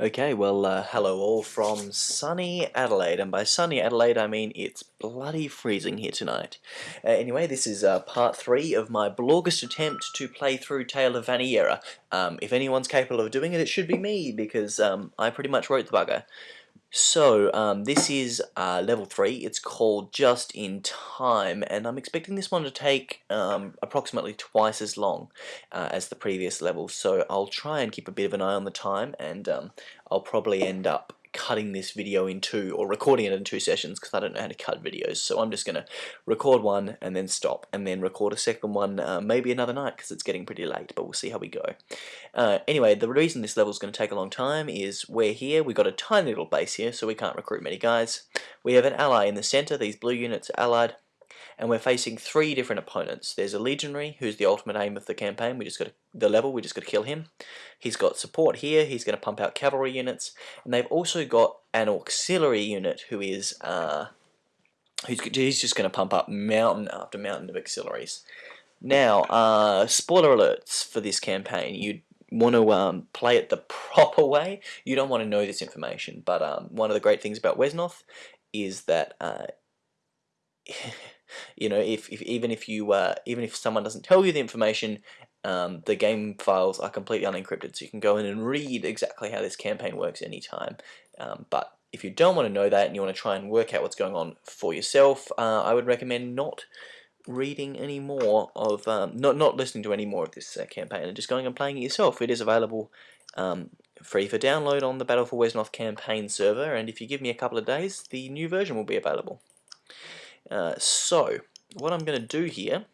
Okay, well, uh, hello all from sunny Adelaide, and by sunny Adelaide I mean it's bloody freezing here tonight. Uh, anyway, this is uh, part 3 of my Blogust attempt to play through Tale of Vaniera. Um, if anyone's capable of doing it, it should be me, because um, I pretty much wrote the bugger. So, um, this is uh, level 3, it's called Just in Time, and I'm expecting this one to take um, approximately twice as long uh, as the previous level, so I'll try and keep a bit of an eye on the time, and um, I'll probably end up cutting this video in two or recording it in two sessions because I don't know how to cut videos. So I'm just gonna record one and then stop and then record a second one uh, maybe another night because it's getting pretty late but we'll see how we go. Uh, anyway the reason this level is going to take a long time is we're here we've got a tiny little base here so we can't recruit many guys. We have an ally in the center these blue units are allied and we're facing three different opponents. There's a legionary, who's the ultimate aim of the campaign. We just got to, the level. We just got to kill him. He's got support here. He's going to pump out cavalry units, and they've also got an auxiliary unit who is uh, who's he's just going to pump up mountain after mountain of auxiliaries. Now, uh, spoiler alerts for this campaign. You want to um, play it the proper way. You don't want to know this information, but um, one of the great things about Wesnoth is that uh, you know, if, if even if you uh, even if someone doesn't tell you the information, um, the game files are completely unencrypted, so you can go in and read exactly how this campaign works anytime. Um, but if you don't want to know that and you want to try and work out what's going on for yourself, uh, I would recommend not reading any more of, um, not, not listening to any more of this uh, campaign and just going and playing it yourself. It is available um, free for download on the Battle for Wesnoth campaign server, and if you give me a couple of days, the new version will be available. Uh, so, what I'm going to do here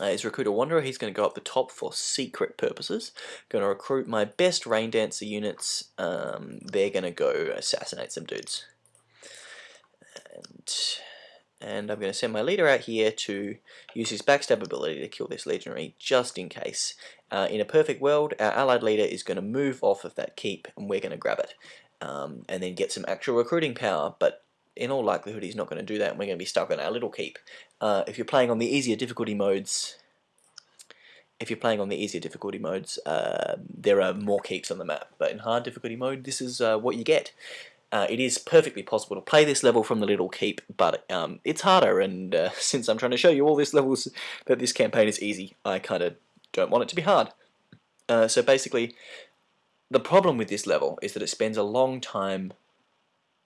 uh, is recruit a Wanderer. He's going to go up the top for secret purposes. Going to recruit my best Rain Dancer units. Um, they're going to go assassinate some dudes. And, and I'm going to send my leader out here to use his backstab ability to kill this legionary just in case. Uh, in a perfect world, our allied leader is going to move off of that keep and we're going to grab it. Um, and then get some actual recruiting power, but in all likelihood he's not going to do that and we're going to be stuck on our little keep. Uh, if you're playing on the easier difficulty modes, if you're playing on the easier difficulty modes, uh, there are more keeps on the map, but in hard difficulty mode this is uh, what you get. Uh, it is perfectly possible to play this level from the little keep, but um, it's harder, and uh, since I'm trying to show you all these levels that this campaign is easy, I kind of don't want it to be hard. Uh, so basically, the problem with this level is that it spends a long time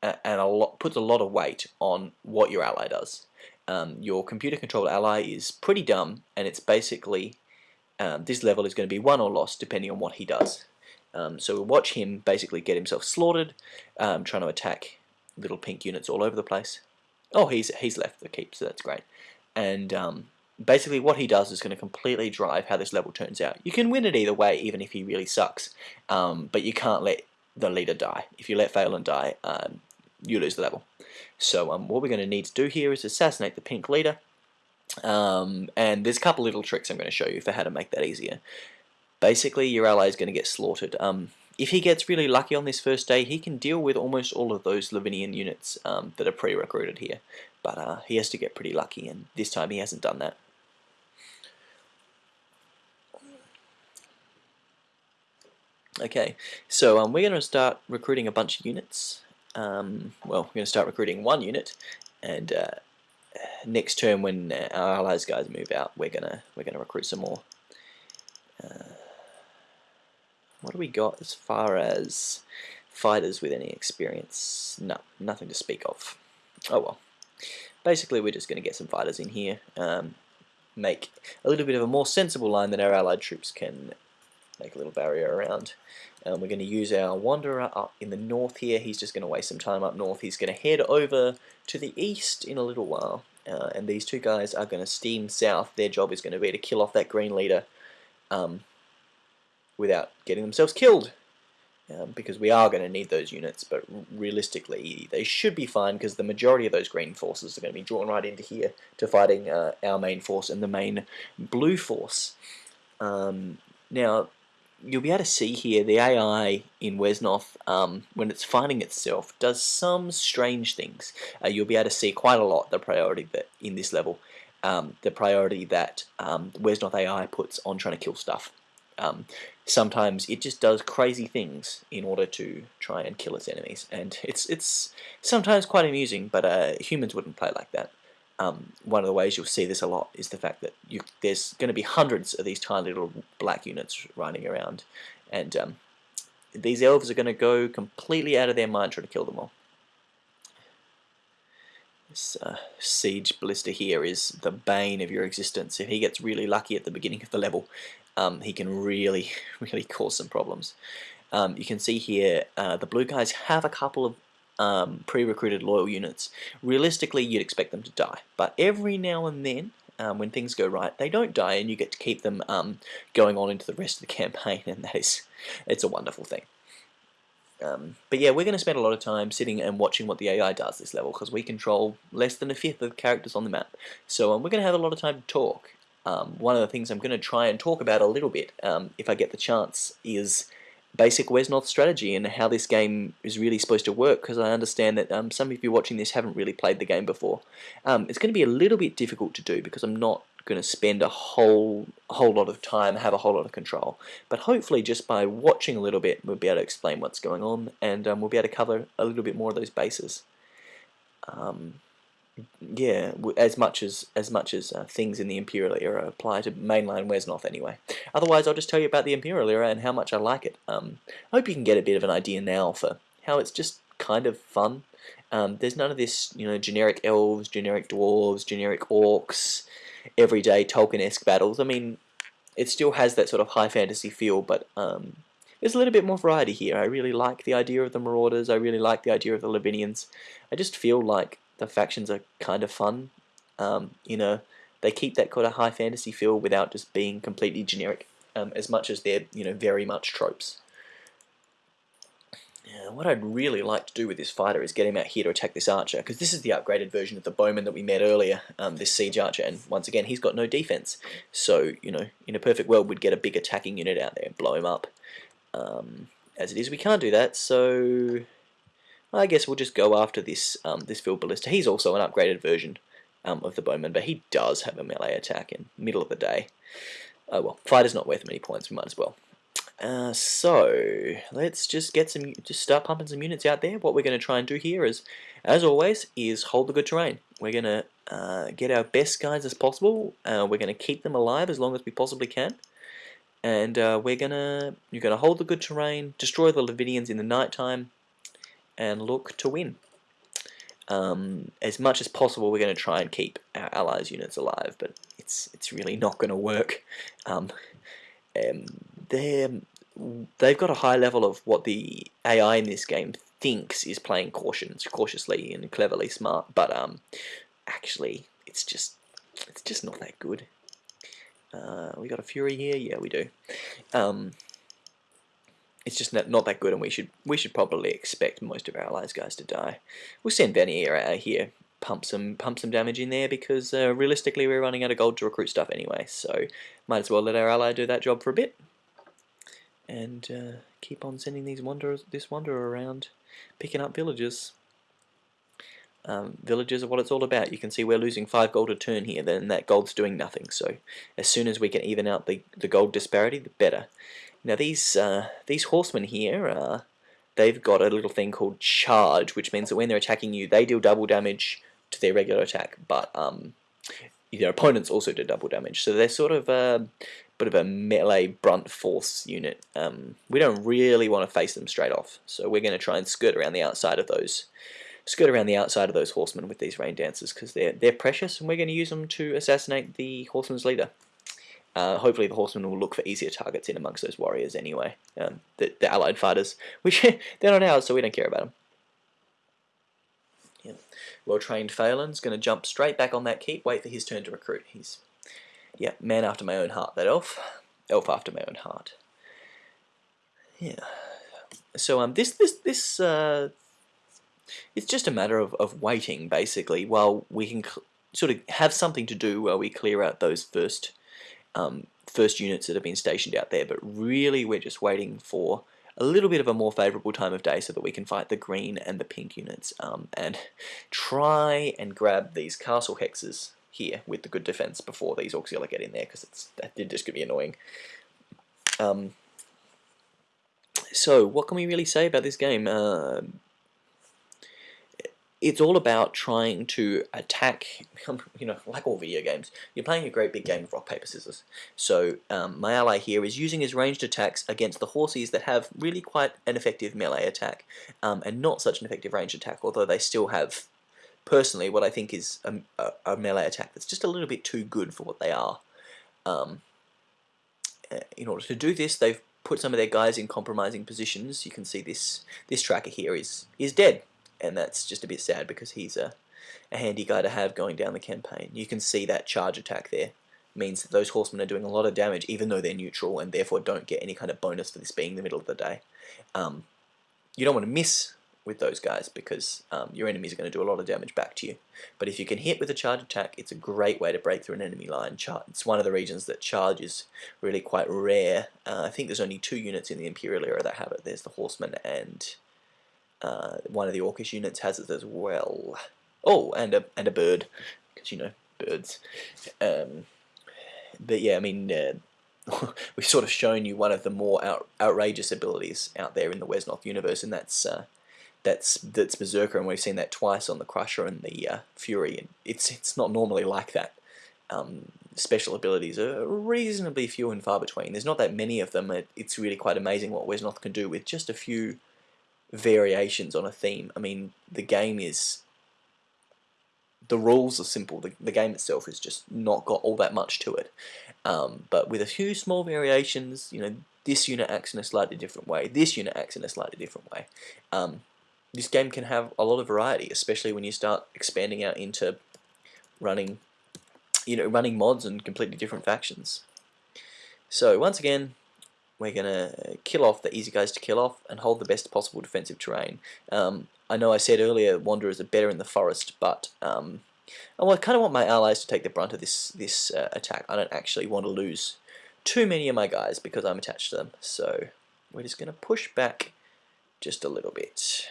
and a lot, puts a lot of weight on what your ally does. Um, your computer-controlled ally is pretty dumb, and it's basically um, this level is going to be won or lost depending on what he does. Um, so we'll watch him basically get himself slaughtered, um, trying to attack little pink units all over the place. Oh, he's he's left the keep, so that's great. And um, basically what he does is going to completely drive how this level turns out. You can win it either way, even if he really sucks, um, but you can't let the leader die. If you let Phelan die, um, you lose the level. So um, what we're going to need to do here is assassinate the pink leader. Um, and there's a couple little tricks I'm going to show you for how to make that easier. Basically, your ally is going to get slaughtered. Um, if he gets really lucky on this first day, he can deal with almost all of those Lavinian units um, that are pre-recruited here. But uh, he has to get pretty lucky, and this time he hasn't done that. Okay, so um, we're going to start recruiting a bunch of units um, well, we're going to start recruiting one unit, and uh, next term when our allies guys move out, we're gonna we're gonna recruit some more. Uh, what do we got as far as fighters with any experience? No, nothing to speak of. Oh well. Basically, we're just going to get some fighters in here, um, make a little bit of a more sensible line that our allied troops can make a little barrier around. Um, we're going to use our Wanderer up in the north here. He's just going to waste some time up north. He's going to head over to the east in a little while. Uh, and these two guys are going to steam south. Their job is going to be to kill off that green leader um, without getting themselves killed. Um, because we are going to need those units, but realistically they should be fine because the majority of those green forces are going to be drawn right into here to fighting uh, our main force and the main blue force. Um, now, you'll be able to see here the AI in Wesnoth, um, when it's finding itself, does some strange things. Uh, you'll be able to see quite a lot the priority that in this level, um, the priority that um, Wesnoth AI puts on trying to kill stuff. Um, sometimes it just does crazy things in order to try and kill its enemies, and it's it's sometimes quite amusing. But uh, humans wouldn't play like that. Um, one of the ways you'll see this a lot is the fact that you, there's going to be hundreds of these tiny little black units running around, and um, these elves are going to go completely out of their mind trying to kill them all. This uh, siege ballista here is the bane of your existence. If he gets really lucky at the beginning of the level, um, he can really, really cause some problems. Um, you can see here uh, the blue guys have a couple of um, pre-recruited loyal units. Realistically, you'd expect them to die, but every now and then, um, when things go right, they don't die, and you get to keep them um, going on into the rest of the campaign, and that is, it's a wonderful thing. Um, but yeah, we're going to spend a lot of time sitting and watching what the AI does this level because we control less than a fifth of the characters on the map. So um, we're going to have a lot of time to talk. Um, one of the things I'm going to try and talk about a little bit, um, if I get the chance, is basic Wesnoth strategy and how this game is really supposed to work because I understand that um, some of you watching this haven't really played the game before. Um, it's going to be a little bit difficult to do because I'm not going to spend a whole whole lot of time, have a whole lot of control. But hopefully just by watching a little bit, we'll be able to explain what's going on and um, we'll be able to cover a little bit more of those bases. Um, yeah, as much as as much as uh, things in the Imperial era apply to mainline Wesnoth anyway. Otherwise, I'll just tell you about the Imperial era and how much I like it. Um, I hope you can get a bit of an idea now for how it's just kind of fun. Um, there's none of this, you know, generic elves, generic dwarves, generic orcs, everyday Tolkien-esque battles. I mean, it still has that sort of high fantasy feel, but um, there's a little bit more variety here. I really like the idea of the Marauders. I really like the idea of the Lavinians. I just feel like the factions are kind of fun. Um, you know, they keep that kind of high fantasy feel without just being completely generic, um, as much as they're you know very much tropes. Yeah, what I'd really like to do with this fighter is get him out here to attack this archer, because this is the upgraded version of the bowman that we met earlier, um, this siege archer, and once again he's got no defense. So, you know, in a perfect world we'd get a big attacking unit out there and blow him up. Um, as it is, we can't do that, so I guess we'll just go after this um, this field ballista. He's also an upgraded version um, of the bowman, but he does have a melee attack in middle of the day. Oh well, fighter's not worth many points, we might as well. Uh, so, let's just get some, just start pumping some units out there. What we're going to try and do here is, as always, is hold the good terrain. We're going to uh, get our best guys as possible. Uh, we're going to keep them alive as long as we possibly can. And uh, we're going to, you're going to hold the good terrain, destroy the Lavinians in the night time, and look to win. Um, as much as possible, we're going to try and keep our allies' units alive, but it's it's really not going to work. Um, um, they're they've got a high level of what the AI in this game thinks is playing cautions, cautiously and cleverly smart, but um, actually, it's just it's just not that good. Uh, we got a Fury here, yeah, we do. Um, it's just not, not that good, and we should we should probably expect most of our allies guys to die. We'll send Vaniera out here, pump some pump some damage in there because uh, realistically we're running out of gold to recruit stuff anyway. So might as well let our ally do that job for a bit, and uh, keep on sending these wanderers this wanderer around, picking up villagers. Um, villages are what it's all about. You can see we're losing 5 gold a turn here, then that gold's doing nothing. So as soon as we can even out the, the gold disparity, the better. Now these uh, these horsemen here, uh, they've got a little thing called charge, which means that when they're attacking you, they deal double damage to their regular attack, but um, their opponents also do double damage. So they're sort of a bit of a melee brunt force unit. Um, we don't really want to face them straight off, so we're going to try and skirt around the outside of those skirt around the outside of those horsemen with these rain dancers because they're they're precious and we're going to use them to assassinate the horseman's leader. Uh, hopefully the horsemen will look for easier targets in amongst those warriors anyway, um, the, the allied fighters, which they're not ours, so we don't care about them. Yeah. Well-trained Phelan's going to jump straight back on that keep, wait for his turn to recruit. He's, yeah, man after my own heart, that elf. Elf after my own heart. Yeah. So um, this this this uh, it's just a matter of, of waiting basically while we can sort of have something to do while we clear out those first um, first units that have been stationed out there, but really we're just waiting for a little bit of a more favourable time of day so that we can fight the green and the pink units um, and try and grab these castle hexes here with the good defense before these auxiliary get in there because it's that did just gonna be annoying. Um, so, what can we really say about this game? Uh, it's all about trying to attack, you know, like all video games, you're playing a great big game of rock, paper, scissors. So um, my ally here is using his ranged attacks against the horses that have really quite an effective melee attack, um, and not such an effective ranged attack, although they still have, personally, what I think is a, a, a melee attack that's just a little bit too good for what they are. Um, uh, in order to do this, they've put some of their guys in compromising positions. You can see this this tracker here is is dead and that's just a bit sad because he's a, a handy guy to have going down the campaign. You can see that charge attack there means that those horsemen are doing a lot of damage even though they're neutral and therefore don't get any kind of bonus for this being the middle of the day. Um, you don't want to miss with those guys because um, your enemies are going to do a lot of damage back to you. But if you can hit with a charge attack, it's a great way to break through an enemy line. Char it's one of the regions that charge is really quite rare. Uh, I think there's only two units in the Imperial era that have it. There's the Horsemen and uh, one of the Orcish units has it as well. Oh, and a and a bird, because you know birds. Um, but yeah, I mean, uh, we've sort of shown you one of the more out, outrageous abilities out there in the Wesnoth universe, and that's uh, that's that's Berserker, and we've seen that twice on the Crusher and the uh, Fury, and it's it's not normally like that. Um, special abilities are reasonably few and far between. There's not that many of them. It, it's really quite amazing what Wesnoth can do with just a few variations on a theme. I mean, the game is the rules are simple. The, the game itself has just not got all that much to it. Um, but with a few small variations, you know, this unit acts in a slightly different way. This unit acts in a slightly different way. Um, this game can have a lot of variety, especially when you start expanding out into running, you know, running mods and completely different factions. So once again, we're going to kill off the easy guys to kill off and hold the best possible defensive terrain. Um, I know I said earlier Wanderers are better in the forest, but um, I kind of want my allies to take the brunt of this, this uh, attack. I don't actually want to lose too many of my guys because I'm attached to them. So we're just going to push back just a little bit.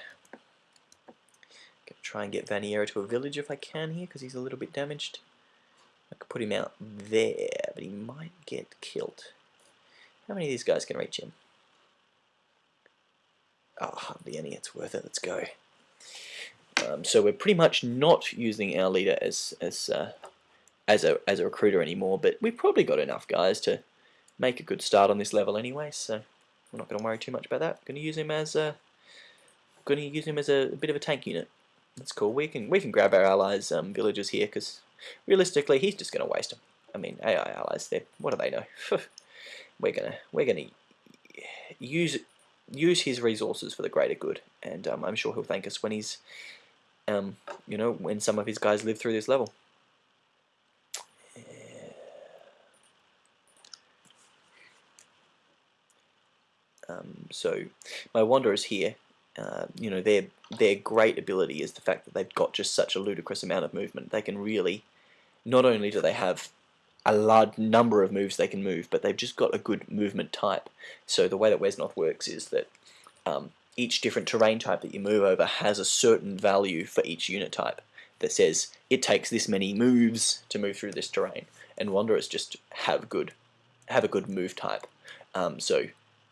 Gonna try and get Vaniera to a village if I can here because he's a little bit damaged. I could put him out there, but he might get killed. How many of these guys can reach him? Oh, hardly any. It's worth it. Let's go. Um, so we're pretty much not using our leader as as uh, as a as a recruiter anymore, but we've probably got enough guys to make a good start on this level anyway. So we're not going to worry too much about that. Going to use him as a going to use him as a, a, bit of a tank unit. That's cool. We can we can grab our allies' um, villagers here because realistically, he's just going to waste them. I mean, AI allies. there. what do they know? we're gonna we're gonna use use his resources for the greater good, and um, I'm sure he'll thank us when he's um, you know when some of his guys live through this level. Um, so my wanderers here, uh, you know, their their great ability is the fact that they've got just such a ludicrous amount of movement. They can really, not only do they have a large number of moves they can move, but they've just got a good movement type. So the way that Wesnoth works is that um, each different terrain type that you move over has a certain value for each unit type that says it takes this many moves to move through this terrain, and Wanderers just have good have a good move type. Um, so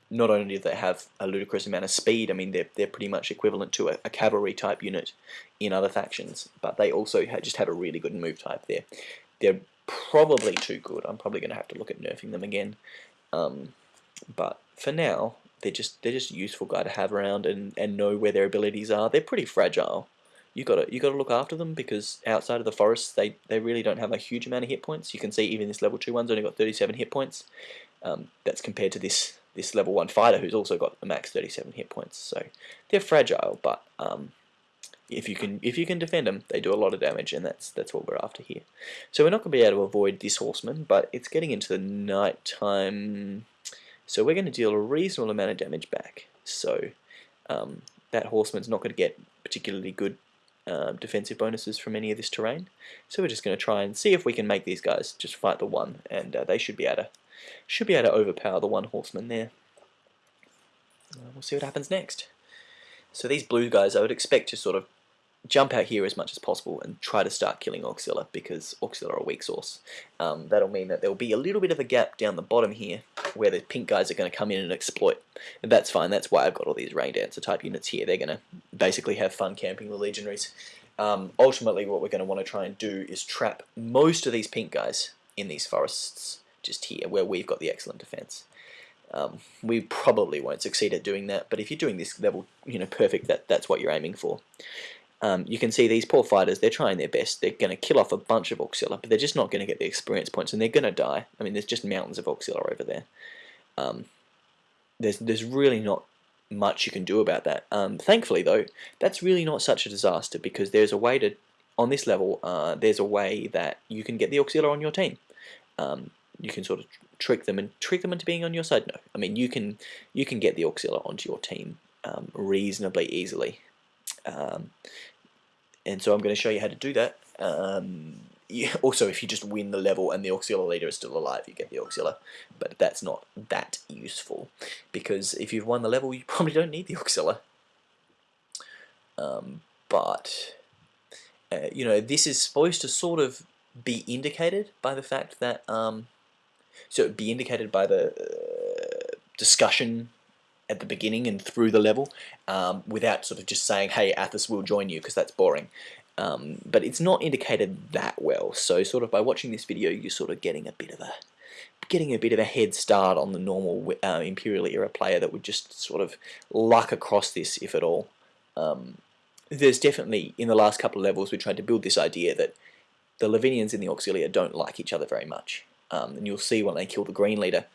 not only do they have a ludicrous amount of speed, I mean they're they're pretty much equivalent to a, a cavalry type unit in other factions, but they also ha just have a really good move type there. They're probably too good. I'm probably going to have to look at nerfing them again. Um, but for now, they're just they're just a useful guy to have around and, and know where their abilities are. They're pretty fragile. You gotta you gotta look after them because outside of the forest, they they really don't have a huge amount of hit points. You can see even this level two one's only got 37 hit points. Um, that's compared to this this level one fighter who's also got a max 37 hit points. So they're fragile, but um, if you can if you can defend them, they do a lot of damage, and that's that's what we're after here. So we're not going to be able to avoid this horseman, but it's getting into the night time, so we're going to deal a reasonable amount of damage back. So um, that horseman's not going to get particularly good uh, defensive bonuses from any of this terrain. So we're just going to try and see if we can make these guys just fight the one, and uh, they should be able to should be able to overpower the one horseman there. Uh, we'll see what happens next. So these blue guys, I would expect to sort of jump out here as much as possible and try to start killing Auxilia because Auxilia are a weak source. Um, that'll mean that there'll be a little bit of a gap down the bottom here where the pink guys are going to come in and exploit. And that's fine, that's why I've got all these Rain Dancer type units here. They're going to basically have fun camping the Legionaries. Um, ultimately, what we're going to want to try and do is trap most of these pink guys in these forests just here, where we've got the excellent defense. Um, we probably won't succeed at doing that, but if you're doing this level, you know, perfect, that that's what you're aiming for. Um, you can see these poor fighters, they're trying their best. They're going to kill off a bunch of Auxilia, but they're just not going to get the experience points, and they're going to die. I mean, there's just mountains of Auxilia over there. Um, there's, there's really not much you can do about that. Um, thankfully, though, that's really not such a disaster, because there's a way to, on this level, uh, there's a way that you can get the Auxilia on your team. Um, you can sort of trick them and trick them into being on your side. No, I mean you can you can get the Auxilia onto your team um, reasonably easily. Um, and so I'm going to show you how to do that. Um, yeah, also, if you just win the level and the Auxilia leader is still alive, you get the Auxilia. But that's not that useful, because if you've won the level, you probably don't need the Auxilia. Um, but, uh, you know, this is supposed to sort of be indicated by the fact that, um, so be indicated by the uh, discussion at the beginning and through the level um, without sort of just saying, hey, Athos will join you, because that's boring. Um, but it's not indicated that well, so sort of by watching this video, you're sort of getting a bit of a getting a bit of a head start on the normal uh, Imperial era player that would just sort of luck across this, if at all. Um, there's definitely, in the last couple of levels, we tried to build this idea that the Lavinians and the Auxilia don't like each other very much. Um, and you'll see when they kill the Green Leader,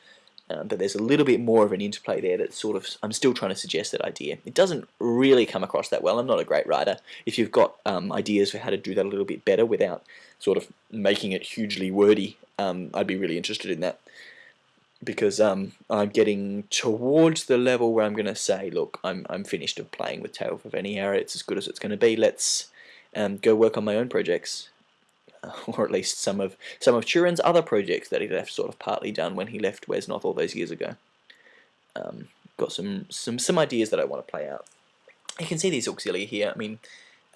um, but there's a little bit more of an interplay there that sort of, I'm still trying to suggest that idea. It doesn't really come across that well. I'm not a great writer. If you've got um, ideas for how to do that a little bit better without sort of making it hugely wordy, um, I'd be really interested in that. Because um, I'm getting towards the level where I'm going to say, look, I'm, I'm finished of playing with Tale of Vaniera. It's as good as it's going to be. Let's um, go work on my own projects. or at least some of some of Turin's other projects that he left sort of partly done when he left Wesnoth all those years ago. Um, got some, some, some ideas that I want to play out. You can see these Auxilia here. I mean,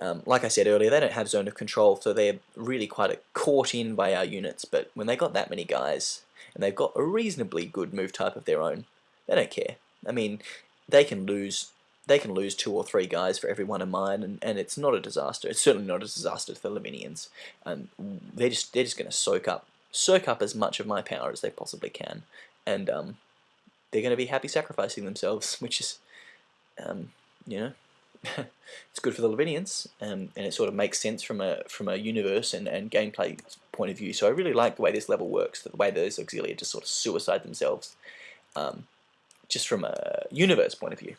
um, like I said earlier, they don't have zone of control, so they're really quite caught in by our units, but when they got that many guys, and they've got a reasonably good move type of their own, they don't care. I mean, they can lose they can lose two or three guys for every one of mine, and, and it's not a disaster. It's certainly not a disaster to the Lavinians. Um, they're just they're just going to soak up soak up as much of my power as they possibly can, and um, they're going to be happy sacrificing themselves, which is, um, you know, it's good for the Lavinians, um, and it sort of makes sense from a from a universe and, and gameplay point of view. So I really like the way this level works, the way those Auxilia just sort of suicide themselves, um, just from a universe point of view.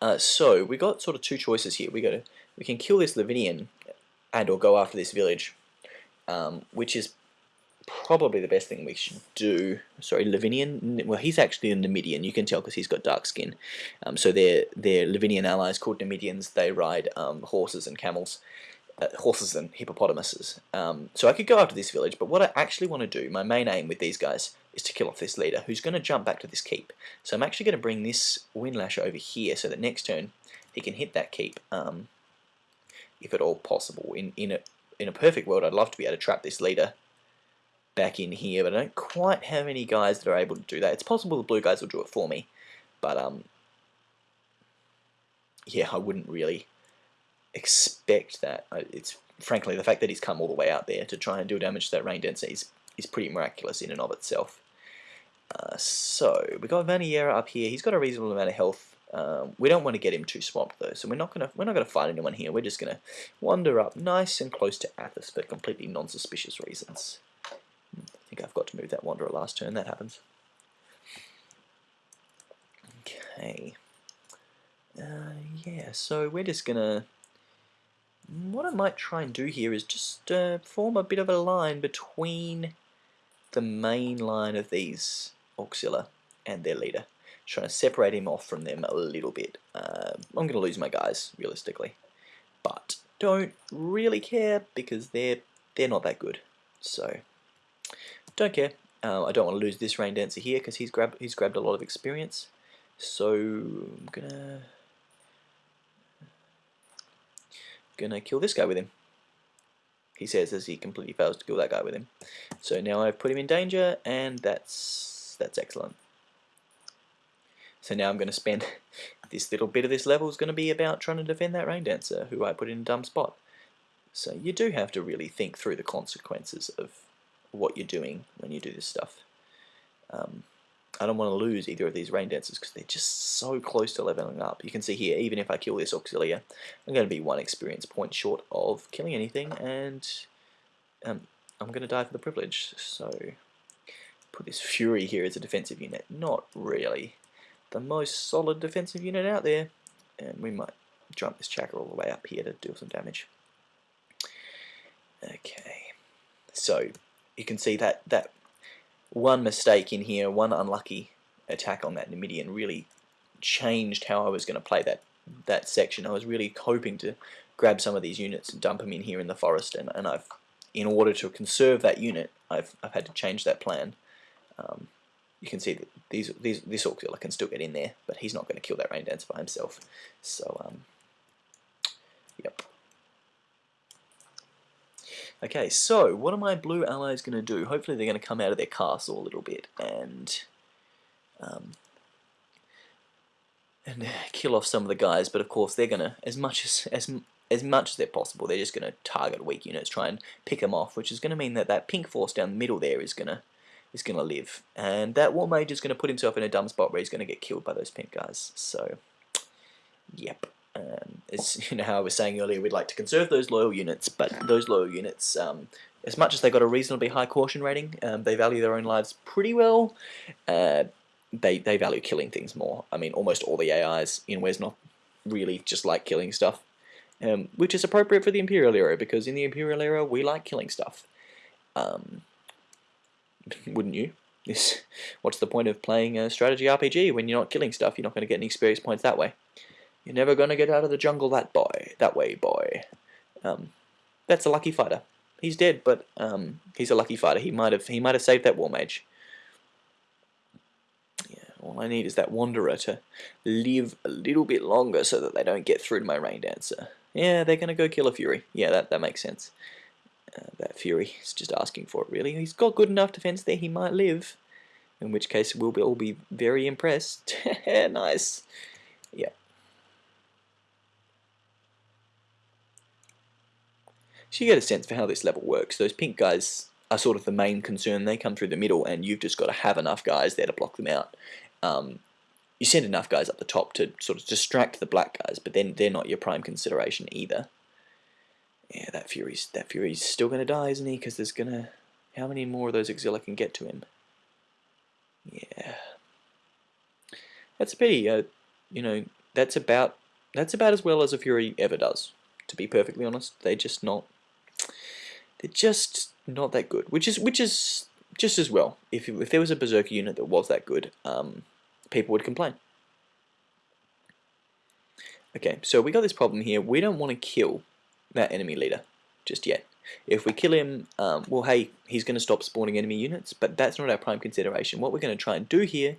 Uh, so we got sort of two choices here. We got we can kill this Lavinian and or go after this village, um, which is probably the best thing we should do. Sorry, Lavinian. Well, he's actually a Numidian. You can tell because he's got dark skin. Um, so they're they're Lavinian allies called Numidians. They ride um, horses and camels. Uh, horses and hippopotamuses. Um, so I could go after this village, but what I actually want to do, my main aim with these guys, is to kill off this leader, who's going to jump back to this keep. So I'm actually going to bring this Windlash over here, so that next turn he can hit that keep, um, if at all possible. In, in, a, in a perfect world, I'd love to be able to trap this leader back in here, but I don't quite have any guys that are able to do that. It's possible the blue guys will do it for me, but um, yeah, I wouldn't really expect that. It's frankly the fact that he's come all the way out there to try and do damage to that rain dancer is, is pretty miraculous in and of itself. Uh, so we got Vaniera up here. He's got a reasonable amount of health. Um, we don't want to get him too swamped though, so we're not gonna we're not gonna fight anyone here. We're just gonna wander up nice and close to Athos for completely non-suspicious reasons. Hmm, I think I've got to move that wanderer last turn. That happens. Okay. Uh, yeah, so we're just gonna what I might try and do here is just uh, form a bit of a line between the main line of these Auxilia and their leader. Trying to separate him off from them a little bit. Uh, I'm going to lose my guys, realistically. But don't really care because they're they're not that good. So don't care. Uh, I don't want to lose this Rain Dancer here because he's grabbed he's grabbed a lot of experience. So I'm gonna gonna kill this guy with him. He says as he completely fails to kill that guy with him. So now I've put him in danger, and that's that's excellent. So now I'm going to spend this little bit of this level is going to be about trying to defend that rain dancer who I put in a dumb spot. So you do have to really think through the consequences of what you're doing when you do this stuff. Um, I don't want to lose either of these rain dancers because they're just so close to leveling up. You can see here, even if I kill this Auxilia, I'm going to be one experience point short of killing anything, and um, I'm going to die for the privilege. So put this Fury here as a defensive unit. Not really the most solid defensive unit out there, and we might jump this Chakra all the way up here to do some damage. Okay, so you can see that that one mistake in here, one unlucky attack on that Numidian really changed how I was going to play that that section. I was really hoping to grab some of these units and dump them in here in the forest, and, and I've, in order to conserve that unit, I've, I've had to change that plan. Um, you can see that these, these, this Auxilia can still get in there, but he's not going to kill that Rain Dancer by himself. So, um, yep. Okay, so what are my blue allies going to do? Hopefully they're going to come out of their castle a little bit and um, and kill off some of the guys. But of course they're going to, as much as as as much as they're possible, they're just going to target weak units, try and pick them off, which is going to mean that that pink force down the middle there is going to is going to live, and that war mage is going to put himself in a dumb spot where he's going to get killed by those pink guys. So, yep. Um, as you know how I was saying earlier, we'd like to conserve those loyal units, but those loyal units, um, as much as they've got a reasonably high caution rating, um, they value their own lives pretty well. Uh, they they value killing things more. I mean, almost all the AIs in Wesnoth really just like killing stuff, um, which is appropriate for the Imperial era because in the Imperial era we like killing stuff. Um, wouldn't you? This, what's the point of playing a strategy RPG when you're not killing stuff? You're not going to get any experience points that way. You're never gonna get out of the jungle that boy, that way boy. Um, that's a lucky fighter. He's dead, but um, he's a lucky fighter. He might have he might have saved that war mage. Yeah, all I need is that wanderer to live a little bit longer so that they don't get through to my rain dancer. Yeah, they're gonna go kill a fury. Yeah, that that makes sense. Uh, that fury is just asking for it. Really, he's got good enough defense there. He might live. In which case, we'll be all be very impressed. nice. Yeah. So you get a sense for how this level works. Those pink guys are sort of the main concern. They come through the middle and you've just got to have enough guys there to block them out. Um, you send enough guys up the top to sort of distract the black guys, but then they're not your prime consideration either. Yeah, that Fury's that Fury's still gonna die, isn't he? Because there's gonna how many more of those Auxilia can get to him? Yeah, that's a pity. Uh, you know, that's about that's about as well as a Fury ever does. To be perfectly honest, they're just not they're just not that good. Which is which is just as well. If if there was a Berserker unit that was that good, um, people would complain. Okay, so we got this problem here. We don't want to kill that enemy leader just yet. If we kill him, um, well, hey, he's going to stop spawning enemy units, but that's not our prime consideration. What we're going to try and do here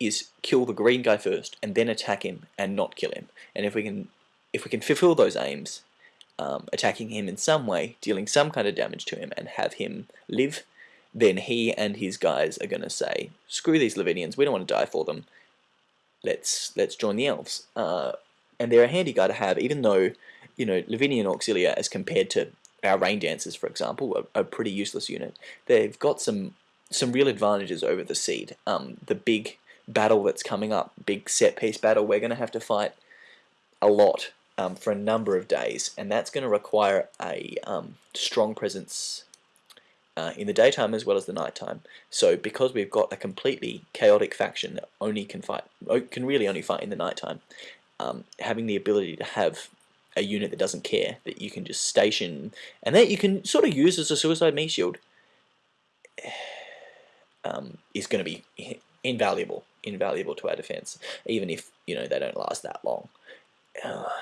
is kill the green guy first, and then attack him and not kill him. And if we can, if we can fulfill those aims, um, attacking him in some way, dealing some kind of damage to him, and have him live, then he and his guys are going to say, screw these Lavinians, we don't want to die for them, let's let's join the elves. Uh, and they're a handy guy to have, even though, you know, Lavinian Auxilia, as compared to our Rain Dancers, for example, are a pretty useless unit. They've got some some real advantages over the Seed. Um, the big battle that's coming up, big set piece battle, we're going to have to fight a lot um, for a number of days, and that's going to require a um, strong presence uh, in the daytime as well as the nighttime. So because we've got a completely chaotic faction that only can fight, can really only fight in the nighttime, um, having the ability to have a unit that doesn't care, that you can just station, and that you can sort of use as a suicide me shield, um, is going to be invaluable, invaluable to our defense, even if you know they don't last that long.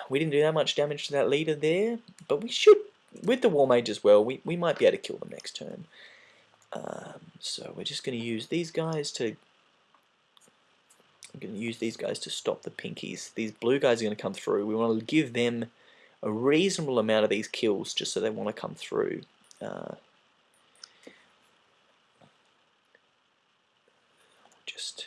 We didn't do that much damage to that leader there, but we should, with the War Mage as well, we, we might be able to kill them next turn. Um, so we're just going to use these guys to I'm going to use these guys to stop the pinkies. These blue guys are going to come through. We want to give them a reasonable amount of these kills just so they want to come through. Uh, just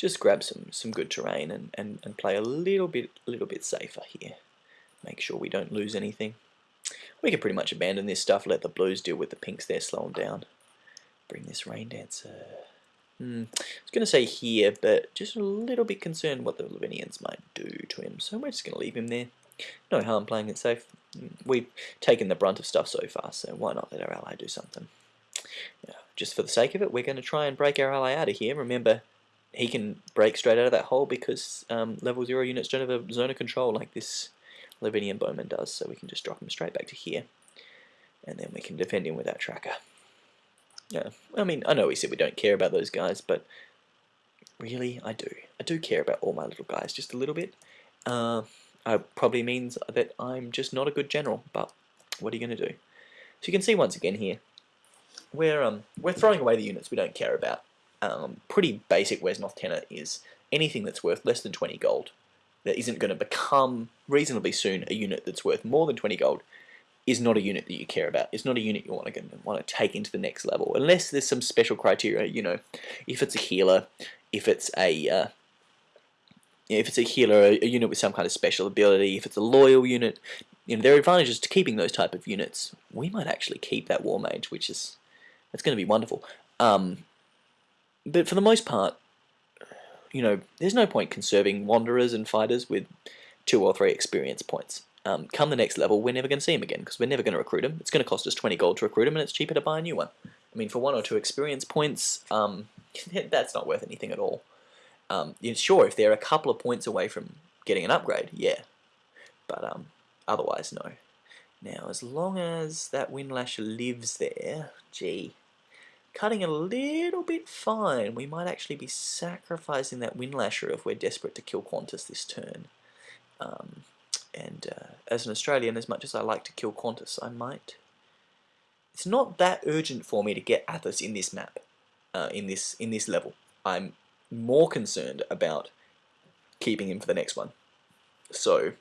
just grab some some good terrain and, and, and play a little bit little bit safer here. Make sure we don't lose anything. We can pretty much abandon this stuff, let the blues deal with the pinks there, slow them down. Bring this rain dancer. Hmm, I was going to say here, but just a little bit concerned what the Lavinians might do to him, so we're just going to leave him there. No harm playing it safe. We've taken the brunt of stuff so far, so why not let our ally do something? Just for the sake of it, we're going to try and break our ally out of here. Remember, he can break straight out of that hole because um, level 0 units don't have a zone of control like this Lavinian Bowman does, so we can just drop him straight back to here. And then we can defend him with that tracker. Yeah, I mean, I know we said we don't care about those guys, but really, I do. I do care about all my little guys just a little bit. Uh, it probably means that I'm just not a good general, but what are you going to do? So you can see once again here, we're, um, we're throwing away the units we don't care about. Um, pretty basic Wesnoth tenor is anything that's worth less than 20 gold that isn't going to become reasonably soon a unit that's worth more than 20 gold is not a unit that you care about. It's not a unit you want to want to take into the next level, unless there's some special criteria. You know, if it's a healer, if it's a uh, if it's a healer, a, a, unit with some kind of special ability, if it's a loyal unit, you know, there are advantages to keeping those type of units. We might actually keep that war mage, which is that's going to be wonderful. Um, but for the most part, you know, there's no point conserving wanderers and fighters with two or three experience points. Um, come the next level, we're never going to see them again because we're never going to recruit them. It's going to cost us 20 gold to recruit them, and it's cheaper to buy a new one. I mean, for one or two experience points, um, that's not worth anything at all. Um, sure, if they're a couple of points away from getting an upgrade, yeah. But um, otherwise, no. Now, as long as that Windlash lives there, gee, cutting a little bit fine. We might actually be sacrificing that Windlasher if we're desperate to kill Qantas this turn. Um, and uh, as an Australian, as much as I like to kill Qantas, I might. It's not that urgent for me to get Athos in this map, uh, in this in this level. I'm more concerned about keeping him for the next one. So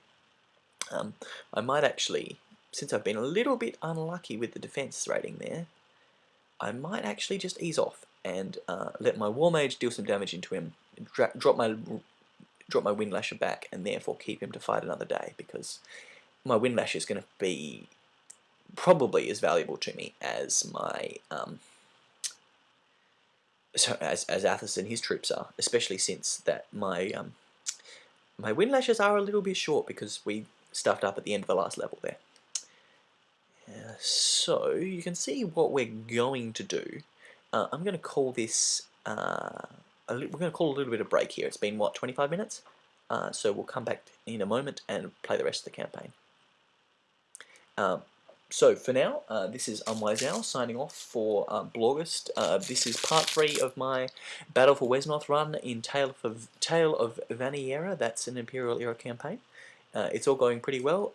um, I might actually, since I've been a little bit unlucky with the defense rating there, I might actually just ease off and uh, let my War Mage deal some damage into him, drop my drop my Windlasher back, and therefore keep him to fight another day because my Windlasher is going to be probably as valuable to me as my um, so as as Athos and his troops are, especially since that my um, my Windlashers are a little bit short because we stuffed up at the end of the last level there. Uh, so you can see what we're going to do. Uh, I'm going to call this, uh, we're going to call a little bit of break here. It's been, what, 25 minutes? Uh, so we'll come back in a moment and play the rest of the campaign. Um, so for now, uh, this is Unwise Owl signing off for um, Blogust. Uh, this is part three of my Battle for Wesnoth run in Tale of, Tale of Vaniera. That's an Imperial era campaign. Uh, it's all going pretty well.